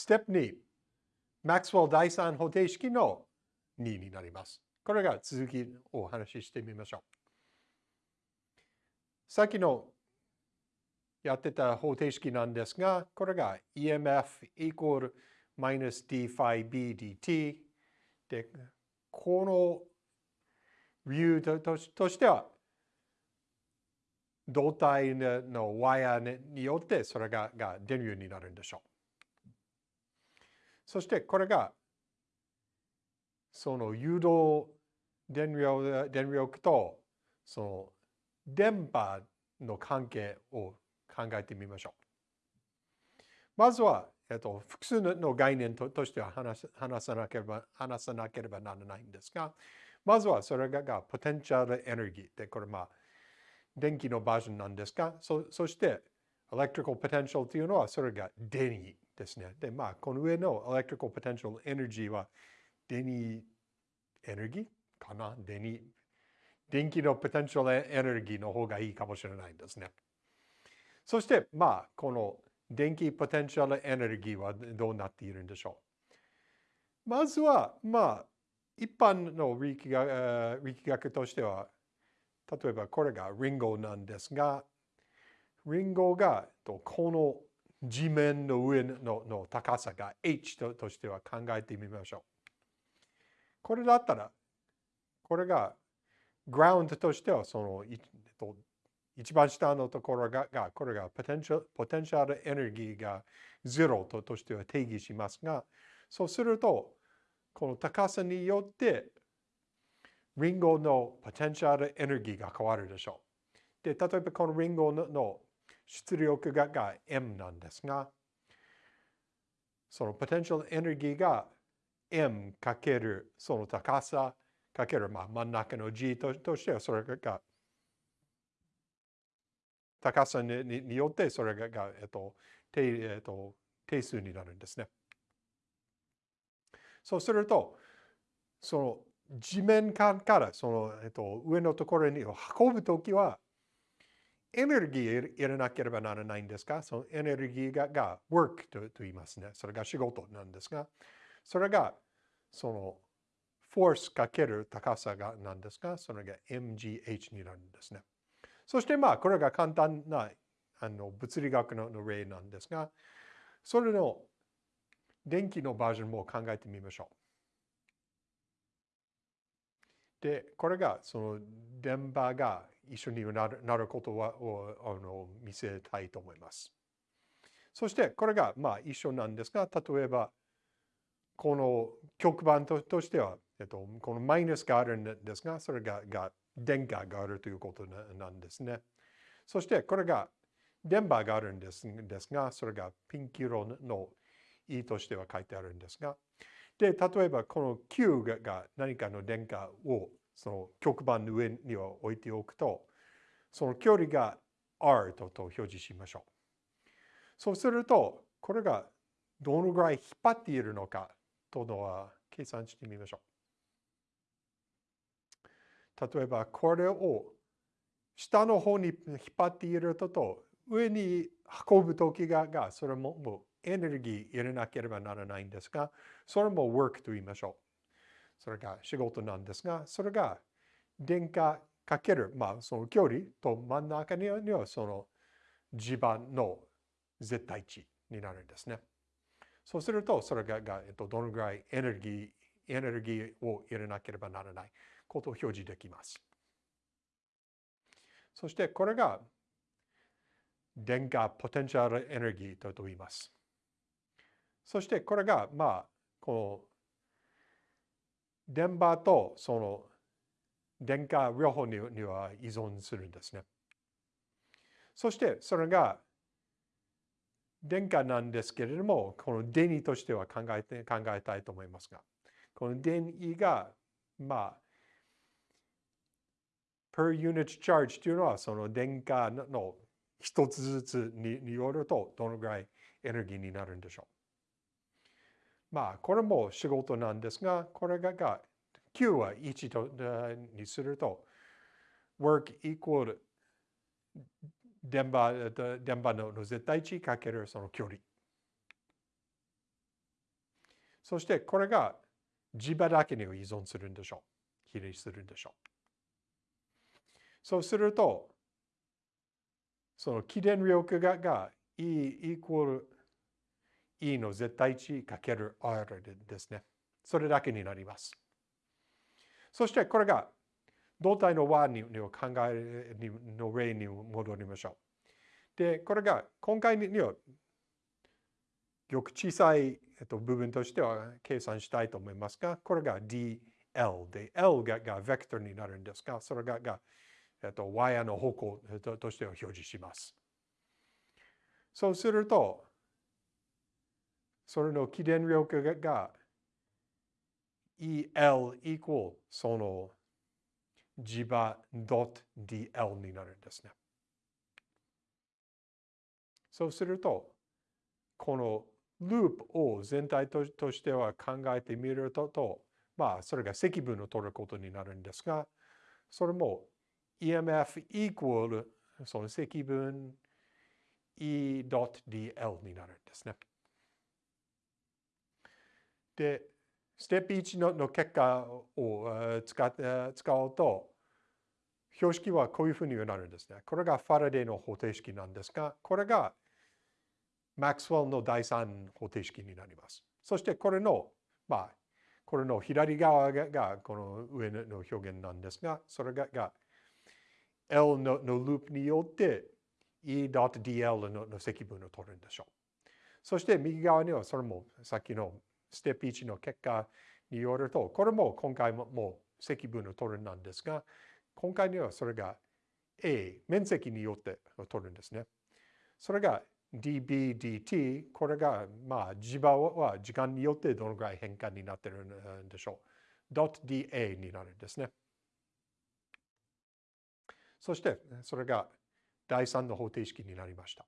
ステップ2、マックスウェル第三方程式の2になります。これが続きをお話ししてみましょう。さっきのやってた方程式なんですが、これが EMF イコール d phi b dt で、この理由としては、胴体のワイヤーによってそれがが電流になるんでしょう。そしてこれがその誘導電力電力とその電波の関係を考えてみましょう。まずは、えっと、複数の概念ととしては話話さなければ話さなければならないんですが、まずはそれががポテンシャルエネルギーで、これまあ電気のバージョンなんですが、そそして、エレクトリカルポテンシャルというのはそれが電位ですね。で、まあ、この上のエレクトリカルポテンシャルエネルギーは電位エネルギーかな？電位電気のポテンシャルエネルギーの方がいいかもしれないんですね。そして、まあ、この電気ポテンシャルエネルギーはどうなっているんでしょう？まずは、まあ、一般の力学力学としては、例えばこれがリンゴなんですが、リンゴがこの地面の上のの高さが h ととしては考えてみましょう。これだったら、これがグラウンドとしてはその一番下のところががこれがポテンシャルポテンシャルエネルギーが0ととしては定義しますが、そうすると、この高さによってリンゴのポテンシャルエネルギーが変わるでしょう。で、例えばこのリンゴの出力がが M なんですが、そのポテンシャルエネルギーが M かけるその高さかける、まあ、真ん中の G ととしてはそれが高さにによってそれが、えっと定えっと、定数になるんですね。そうすると、その地面からその、えっと、上のところに運ぶときは、エネルギー入れなければならないんですが、そのエネルギーがが work とと言いますね。それが仕事なんですが、それがその force かける高さがなんですが、それが mgh になるんですね。そしてまあ、これが簡単なあの物理学の例なんですが、それの電気のバージョンも考えてみましょう。で、これがその電波が一緒になるなることをあの見せたいと思います。そしてこれがまあ一緒なんですが、例えばこの極板ととしては、えっと、このマイナスがあるんですが、それがが電荷があるということなんですね。そしてこれが電波があるんですですが、それがピンク色の E としては書いてあるんですが、で、例えばこの Q が何かの電荷をその極板の上には置いておくと、その距離が R とと表示しましょう。そうすると、これがどのぐらい引っ張っているのかとのは計算してみましょう。例えば、これを下の方に引っ張っているとと、上に運ぶときが、がそれももうエネルギー入れなければならないんですが、それも work と言いましょう。それが仕事なんですが、それが電荷かける、まあその距離と真ん中にはその地盤の絶対値になるんですね。そうすると、それがが、えっと、どのぐらいエネルギー、エネルギーを入れなければならないことを表示できます。そしてこれが電荷ポテンシャルエネルギーと言います。そしてこれが、まあ、この電波とその電荷両方には依存するんですね。そしてそれが電荷なんですけれども、この電位としては考えて考えたいと思いますが、この電位が、まあ、per unit charge というのは、その電荷の一つずつによると、どのぐらいエネルギーになるんでしょう。まあ、これも仕事なんですが、これがが Q は1とにすると、work equal 電波電波の絶対値かけるその距離。そしてこれが磁場だけに依存するんでしょう。比例するんでしょう。そうすると、その起電力がが E イコール E の絶対値かける R ですね。それだけになります。そしてこれが胴体の和に考えの例に戻りましょう。で、これが今回にはよく小さい部分としては計算したいと思いますが、これが dl で、L ががベクトルになるんですが、それがが、えっと、y の方向としてを表示します。そうすると、それの起電力が EL イコールその磁場 .dl になるんですね。そうすると、このループを全体としては考えてみると、まあ、それが積分を取ることになるんですが、それも EMF イコールその積分 E.dl になるんですね。で、ステップ1のの結果を使って使うと、標識はこういうふうになるんですね。これがファラデーの方程式なんですが、これがマックスウェルの第3方程式になります。そしてこれの、まあ、これの左側がこの上の表現なんですが、それが L ののループによって E.dl のの積分を取るんでしょう。そして右側にはそれもさっきのステップ1の結果によると、これも今回ももう積分を取るなんですが、今回にはそれが A、面積によって取るんですね。それが dB/dt、これがまあ磁場は時間によってどのぐらい変化になってるんでしょう。.dA になるんですね。そしてそれが第3の方程式になりました。